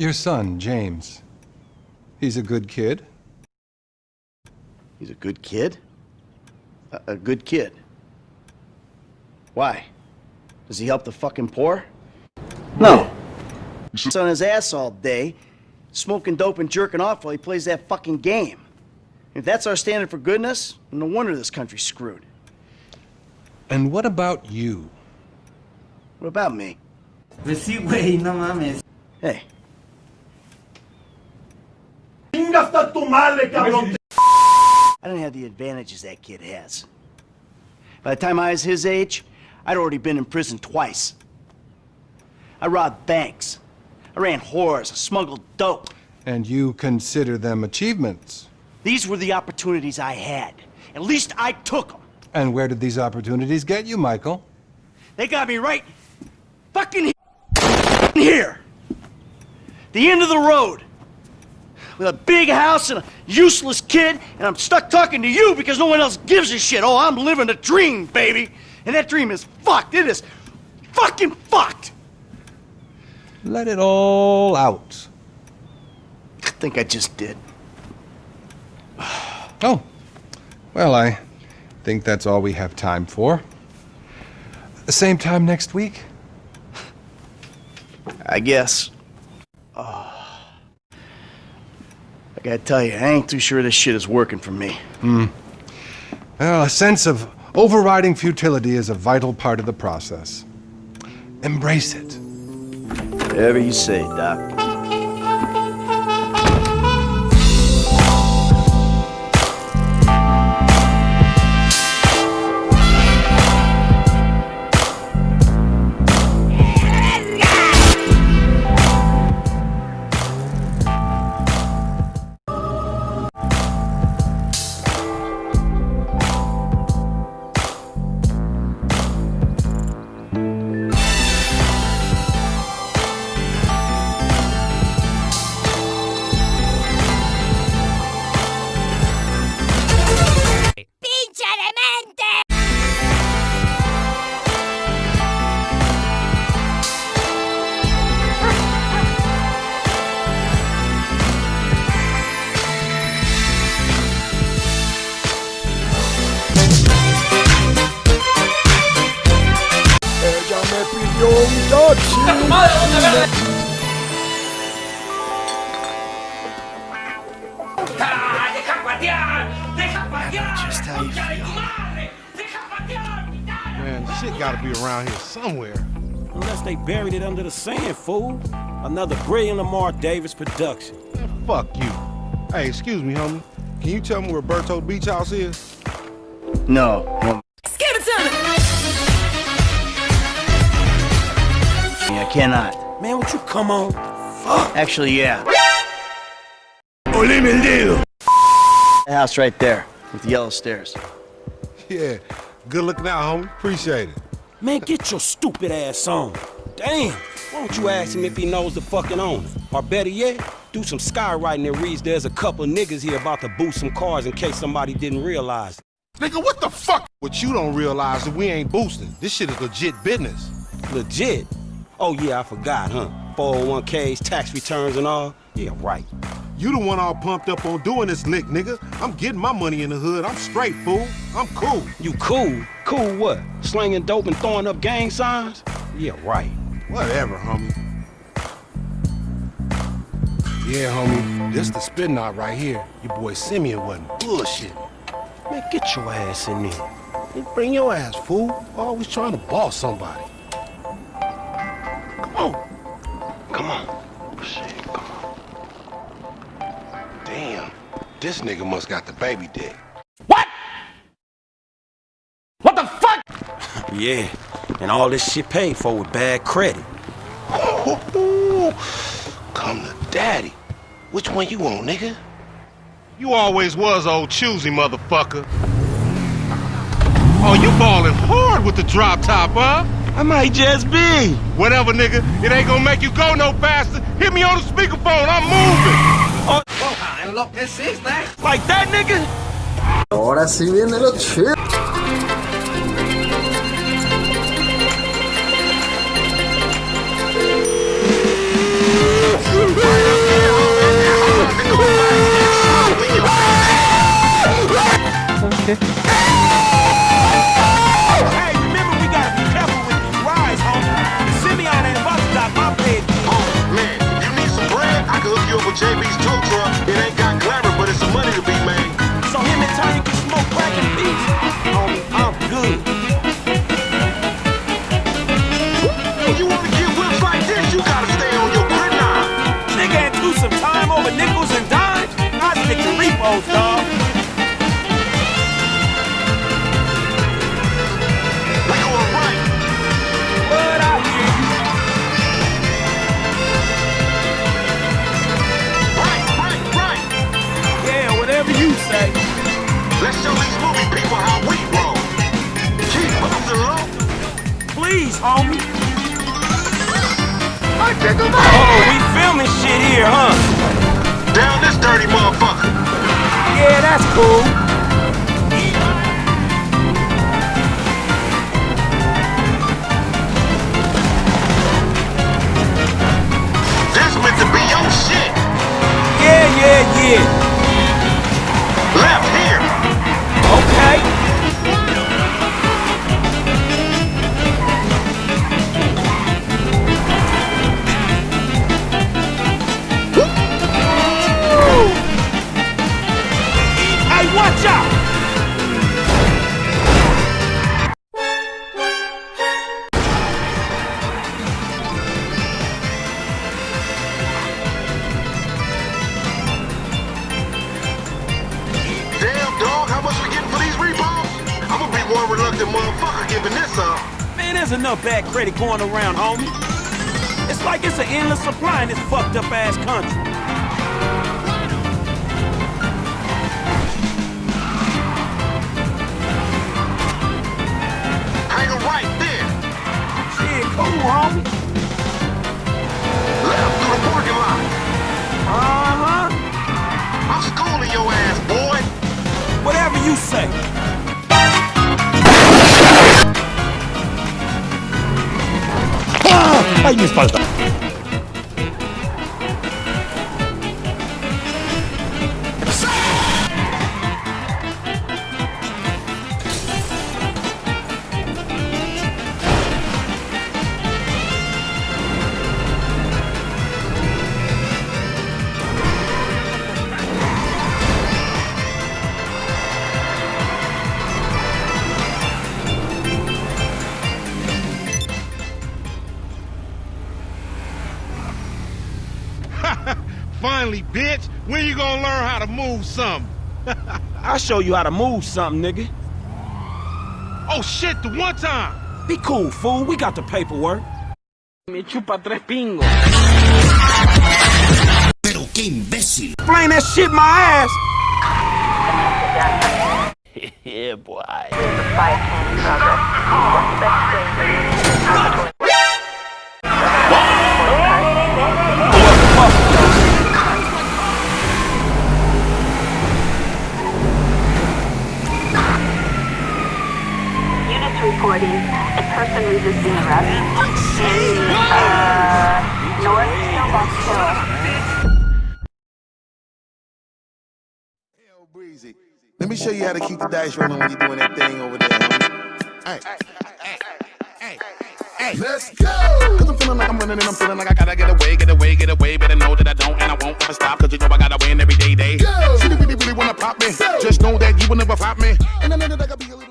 Your son, James. He's a good kid. He's a good kid? A, a good kid? Why? Does he help the fucking poor? No. He's on his ass all day, smoking dope and jerking off while he plays that fucking game. If that's our standard for goodness, no wonder this country's screwed. And what about you? What about me? Pues no mames. Hey, I don't have the advantages that kid has. By the time I was his age, I'd already been in prison twice. I robbed banks. I ran whores. I smuggled dope. And you consider them achievements. These were the opportunities I had. At least I took them. And where did these opportunities get you, Michael? They got me right fucking here. The end of the road. With a big house and a useless kid, and I'm stuck talking to you because no one else gives a shit. Oh, I'm living a dream, baby. And that dream is fucked. It is fucking fucked. Let it all out. I think I just did. Oh, well, I think that's all we have time for. The same time next week? I guess. Oh. I gotta tell you, I ain't too sure this shit is working for me. Hmm. Well, a sense of overriding futility is a vital part of the process. Embrace it. Whatever you say, Doc. Just how you feel. tu madre! ¡Deja patear! Man, shit gotta be around here somewhere. Unless they buried it under the sand, fool. Another brilliant Lamar Davis production. Man, fuck you. Hey, excuse me, homie. Can you tell me where Berto Beach House is? No. Cannot. Man, would you come on? Actually, yeah. The house right there with the yellow stairs. Yeah. Good looking out, homie. Appreciate it. Man, get your stupid ass on. Damn. Why don't you ask him if he knows the fucking owner? Or better yet, do some skywriting that reads there's a couple niggas here about to boost some cars in case somebody didn't realize. Nigga, what the fuck? What you don't realize is we ain't boosting. This shit is legit business. Legit. Oh yeah, I forgot, huh? 401ks, tax returns and all. Yeah, right. You the one all pumped up on doing this lick, nigga. I'm getting my money in the hood. I'm straight, fool. I'm cool. You cool? Cool what? Slinging dope and throwing up gang signs? Yeah, right. Whatever, homie. Yeah, homie. This the spin knot right here. Your boy Simeon wasn't bullshit. Man, get your ass in there. Bring your ass, fool. Always trying to boss somebody. This nigga must got the baby dick. What? What the fuck? yeah, and all this shit paid for with bad credit. Come to daddy. Which one you want, nigga? You always was old choosy, motherfucker. Oh, you ballin' hard with the drop top, huh? I might just be. Whatever, nigga. It ain't gonna make you go no faster. Hit me on the speakerphone. I'm moving. Oh. Like that, nigga. Ahora sí viene lo chido. Okay. Whatever you say. Let's show these movie people how we roll. Keep bustin' low. Please, homie. I pick 'em Oh, we filming shit here, huh? Down this dirty motherfucker. Yeah, that's cool. Up. Man, there's enough bad credit going around, homie. It's like it's an endless supply in this fucked up ass country. ¡Ay, mi espalda! Finally, bitch. When you gonna learn how to move something? I'll show you how to move something, nigga. Oh shit, the one time. Be cool, fool. We got the paperwork. Me chupa tres pingos. Pero qué imbécil. Explain that shit my ass. Yeah, boy. Reporting a person resisting arrest in uh, North Snowbox Hill. Breezy, let me show you how to keep the dice rolling when you're doing that thing over there. homie. Hey, hey, hey, hey, let's go! Cause I'm feeling like I'm running and I'm feeling like I gotta get away, get away, get away. Better know that I don't and I won't ever stop. Cause you know I gotta win every day, day. Go! She really, really wanna pop me. Just know that you will never pop me. And I know that I gotta be